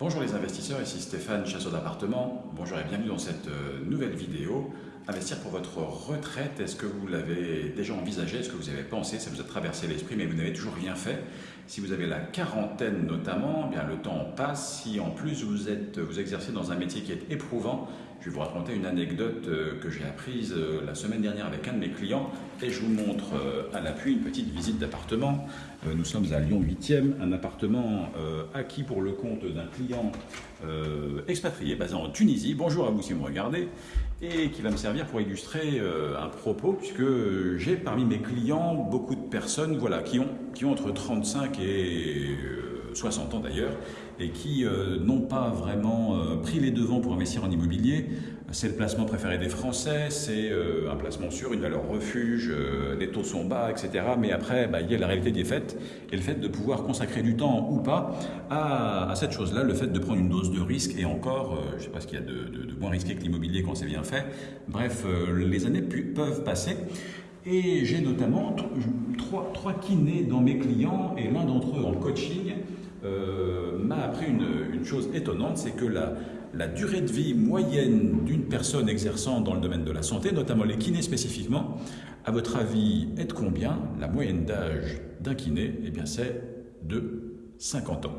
Bonjour les investisseurs, ici Stéphane, chasseur d'appartements. Bonjour et bienvenue dans cette euh, nouvelle vidéo. Investir pour votre retraite, est-ce que vous l'avez déjà envisagé? Est-ce que vous avez pensé? Ça vous a traversé l'esprit mais vous n'avez toujours rien fait Si vous avez la quarantaine notamment, eh bien le temps passe. Si en plus vous, êtes, vous exercez dans un métier qui est éprouvant, je vais vous raconter une anecdote euh, que j'ai apprise euh, la semaine dernière avec un de mes clients et je vous montre à l'appui une petite visite d'appartement. Nous sommes à Lyon 8e, un appartement acquis pour le compte d'un client expatrié basé en Tunisie. Bonjour à vous si vous me regardez et qui va me servir pour illustrer un propos puisque j'ai parmi mes clients beaucoup de personnes voilà, qui, ont, qui ont entre 35 et 60 ans d'ailleurs, et qui euh, n'ont pas vraiment euh, pris les devants pour investir en immobilier. C'est le placement préféré des Français, c'est euh, un placement sûr, une valeur refuge, les taux sont bas, etc. Mais après, bah, il y a la réalité des faits et le fait de pouvoir consacrer du temps ou pas à, cette chose-là, le fait de prendre une dose de risque et encore, je ne sais pas ce qu'il y a de, moins risqué que l'immobilier quand c'est bien fait. Bref, les années peuvent passer. Et j'ai notamment trois, kinés dans mes clients et l'un d'entre eux en coaching euh, m'a appris une, chose étonnante, c'est que la, la, durée de vie moyenne d'une personne exerçant dans le domaine de la santé, notamment les kinés spécifiquement, à votre avis, est de combien? La moyenne d'âge d'un kiné, eh bien c'est de 50 ans.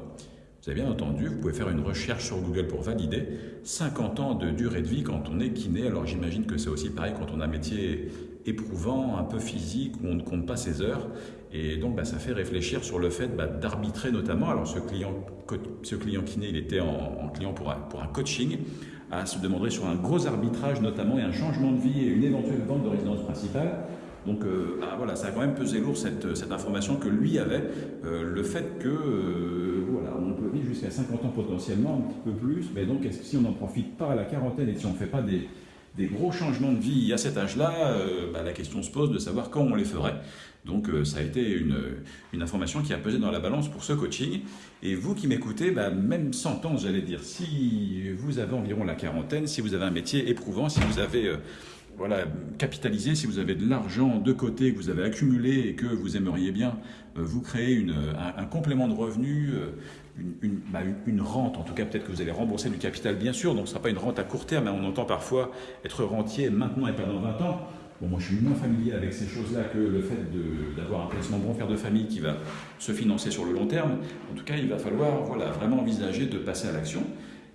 Vous avez bien entendu, vous pouvez faire une recherche sur Google pour valider 50 ans de durée de vie quand on est kiné. Alors j'imagine que c'est aussi pareil quand on a un métier éprouvant, un peu physique, où on ne compte pas ses heures. Et donc, bah, ça fait réfléchir sur le fait bah, d'arbitrer notamment. Alors, ce client, ce kiné, il était en, client pour un, pour un coaching, à se demander sur un gros arbitrage notamment et un changement de vie et une éventuelle vente de résidence principale. Donc euh, bah, voilà, ça a quand même pesé lourd cette, cette information que lui avait, euh, le fait que euh, voilà, on peut vivre jusqu'à 50 ans potentiellement, un petit peu plus, mais donc si on n'en profite pas à la quarantaine et si on ne fait pas des, gros changements de vie à cet âge-là, euh, bah, la question se pose de savoir quand on les ferait. Donc euh, ça a été une, information qui a pesé dans la balance pour ce coaching. Et vous qui m'écoutez, bah, même 100 ans, j'allais dire, si vous avez environ la quarantaine, si vous avez un métier éprouvant, si vous avez euh, voilà, capitalisé, si vous avez de l'argent de côté que vous avez accumulé et que vous aimeriez bien vous créer une, un, complément de revenu, bah, une, rente, en tout cas peut-être que vous allez rembourser du capital bien sûr, donc ce ne sera pas une rente à court terme, mais on entend parfois être rentier maintenant et pas dans 20 ans. Bon, moi je suis moins familier avec ces choses-là que le fait d'avoir un placement bon père de famille qui va se financer sur le long terme. En tout cas, il va falloir voilà, vraiment envisager de passer à l'action.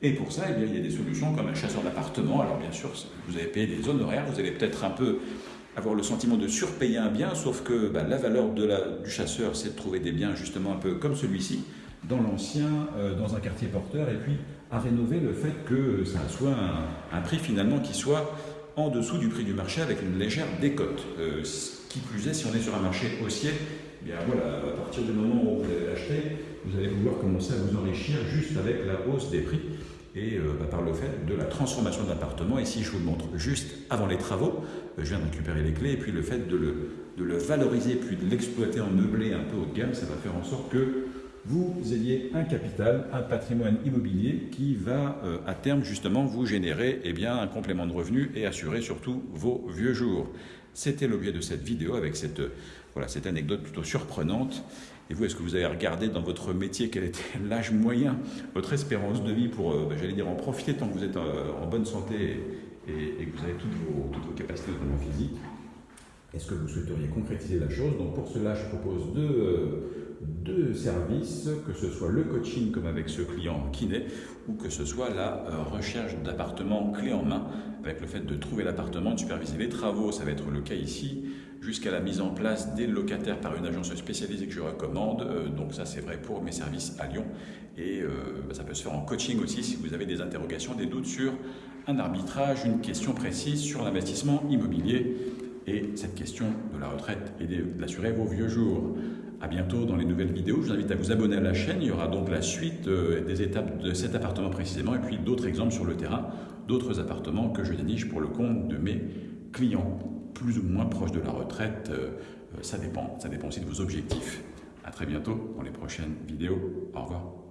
Et pour ça, eh bien, il y a des solutions comme un chasseur d'appartement. Alors bien sûr, vous avez payé des honoraires, vous allez peut-être un peu avoir le sentiment de surpayer un bien, sauf que bah, la valeur du chasseur, c'est de trouver des biens justement un peu comme celui-ci, dans l'ancien, euh, dans un quartier porteur, et puis à rénover le fait que ça soit un, prix finalement qui soit en dessous du prix du marché avec une légère décote. Euh, qui plus est, si on est sur un marché haussier, bien voilà, à partir du moment où vous allez l'acheter, vous allez pouvoir commencer à vous enrichir juste avec la hausse des prix et euh, bah, par le fait de la transformation de l'appartement. Ici, je vous le montre juste avant les travaux. je viens de récupérer les clés et puis le fait de le, de le valoriser puis de l'exploiter en meublé un peu haut de gamme, ça va faire en sorte que vous ayez un capital, un patrimoine immobilier qui va euh, à terme justement vous générer eh bien, un complément de revenus et assurer surtout vos vieux jours. C'était l'objet de cette vidéo avec cette, voilà, cette anecdote plutôt surprenante. Et vous, est-ce que vous avez regardé dans votre métier quel était l'âge moyen, votre espérance de vie pour, euh, ben, j'allais dire, en profiter tant que vous êtes euh, en bonne santé et, que vous avez toutes vos, toutes vos capacités, notamment physiques? Est-ce que vous souhaiteriez concrétiser la chose Donc pour cela, je propose deux deux services, que ce soit le coaching comme avec ce client kiné, ou que ce soit la euh, recherche d'appartements clé en main, avec le fait de trouver l'appartement, de superviser les travaux, ça va être le cas ici, jusqu'à la mise en place des locataires par une agence spécialisée que je recommande. Euh, donc ça c'est vrai pour mes services à Lyon. Et euh, bah, ça peut se faire en coaching aussi si vous avez des interrogations, des doutes sur un arbitrage, une question précise sur l'investissement immobilier et cette question de la retraite et d'assurer vos vieux jours. À bientôt dans les nouvelles vidéos. Je vous invite à vous abonner à la chaîne. Il y aura donc la suite euh, des étapes de cet appartement précisément et puis d'autres exemples sur le terrain, d'autres appartements que je déniche pour le compte de mes clients plus ou moins proches de la retraite. Euh, ça dépend. Ça dépend aussi de vos objectifs. À très bientôt dans les prochaines vidéos. Au revoir.